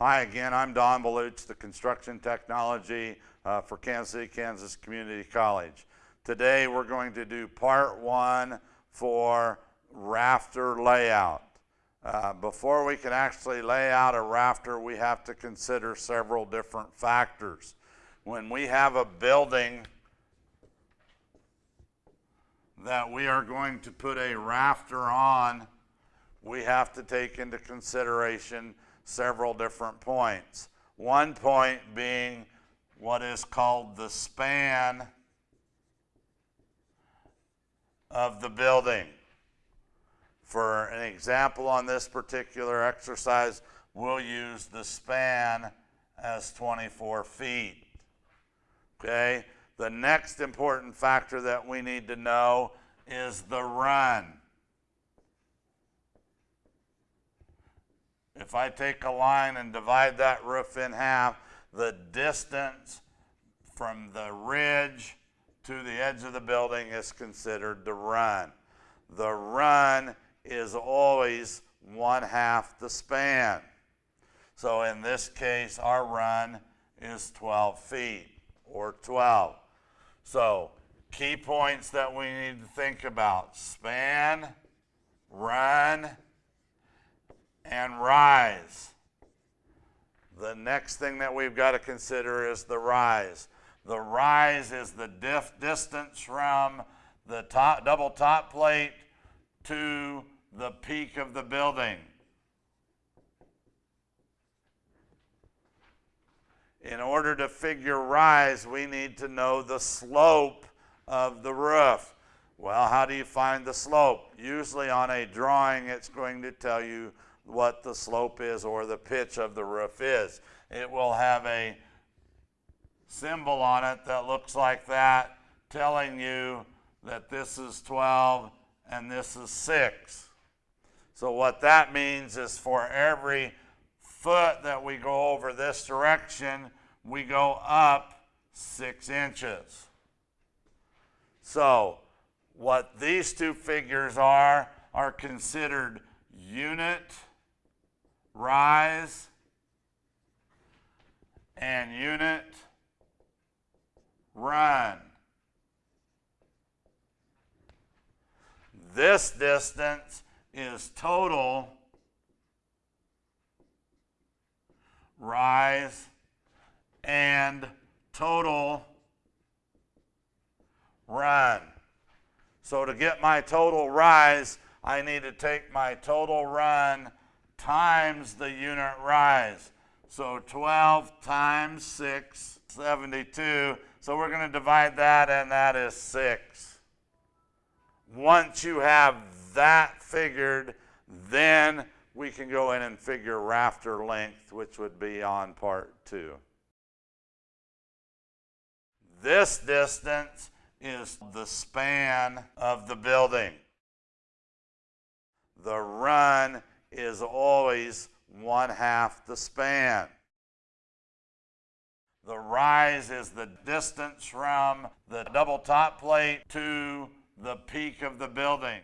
Hi again, I'm Don Baluch, the construction technology uh, for Kansas City, Kansas Community College. Today we're going to do part one for rafter layout. Uh, before we can actually lay out a rafter, we have to consider several different factors. When we have a building that we are going to put a rafter on, we have to take into consideration several different points. One point being what is called the span of the building. For an example on this particular exercise, we'll use the span as 24 feet. Okay, the next important factor that we need to know is the run. If I take a line and divide that roof in half, the distance from the ridge to the edge of the building is considered the run. The run is always one half the span. So in this case, our run is 12 feet or 12. So key points that we need to think about, span, run, and rise. The next thing that we've got to consider is the rise. The rise is the distance from the top, double top plate to the peak of the building. In order to figure rise, we need to know the slope of the roof. Well, how do you find the slope? Usually on a drawing, it's going to tell you what the slope is or the pitch of the roof is. It will have a symbol on it that looks like that telling you that this is 12 and this is 6. So what that means is for every foot that we go over this direction, we go up 6 inches. So what these two figures are, are considered unit rise and unit run. This distance is total rise and total run. So to get my total rise, I need to take my total run times the unit rise. So 12 times 6, 72. So we're going to divide that, and that is 6. Once you have that figured, then we can go in and figure rafter length, which would be on part 2. This distance is the span of the building. The run is always one half the span. The rise is the distance from the double top plate to the peak of the building.